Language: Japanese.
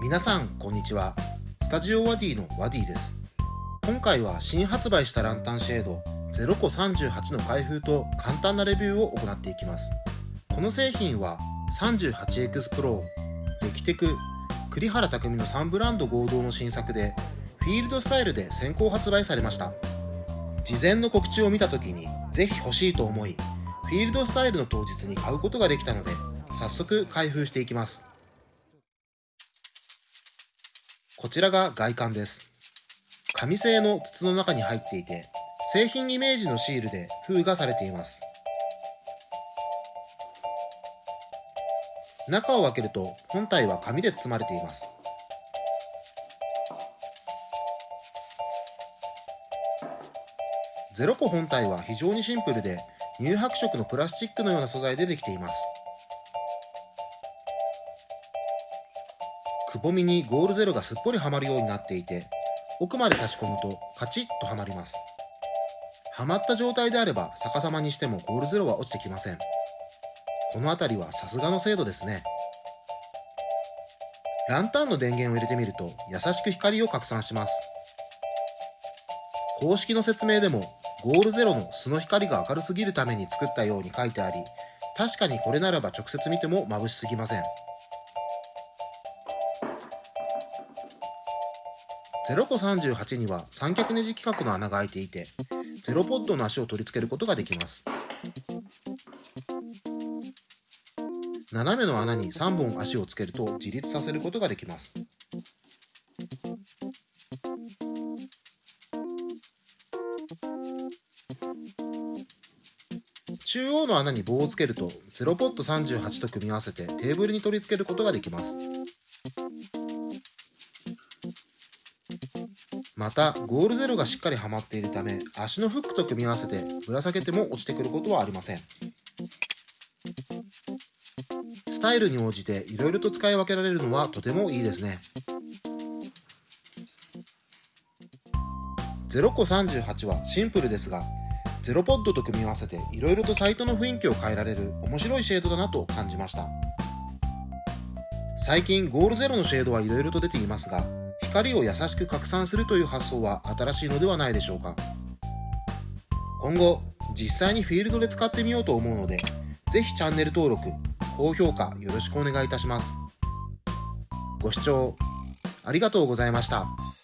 皆さんこんにちは。スタジオワディのワディです。今回は新発売したランタンシェード0個38の開封と簡単なレビューを行っていきます。この製品は 38X Pro デキテク栗原匠の3ブランド合同の新作でフィールドスタイルで先行発売されました。事前の告知を見た時にぜひ欲しいと思いフィールドスタイルの当日に買うことができたので早速開封していきます。こちらが外観です。紙製の筒の中に入っていて製品イメージのシールで封がされています。中を開けると本体は紙で包まれています。ゼロ個本体は非常にシンプルで乳白色のプラスチックのような素材でできています。くぼみにゴールゼロがすっぽりはまるようになっていて奥まで差し込むとカチッとはまります。はまった状態であれば逆さまにしてもゴールゼロは落ちてきません。この辺りはさすがの精度ですね。ランタンの電源を入れてみると優しく光を拡散します。公式の説明でもゴールゼロの素の光が明るすぎるために作ったように書いてあり確かにこれならば直接見ても眩しすぎません。0個38には三脚ネジ規格の穴が開いていてゼロポッドの足を取り付けることができます。斜めの穴に3本足をつけると自立させることができます。中央の穴に棒をつけると0ポット38と組み合わせてテーブルに取り付けることができます。またゴールゼロがしっかりはまっているため足のフックと組み合わせてぶら下げても落ちてくることはありません。スタイルに応じていろいろと使い分けられるのはとてもいいですね。0個38はシンプルですがゼロポッドと組み合わせていろいろとサイトの雰囲気を変えられる面白いシェードだなと感じました。最近ゴールゼロのシェードはいろいろと出ていますが光を優しく拡散するという発想は新しいのではないでしょうか今後実際にフィールドで使ってみようと思うのでぜひチャンネル登録高評価よろしくお願いいたしますご視聴ありがとうございました。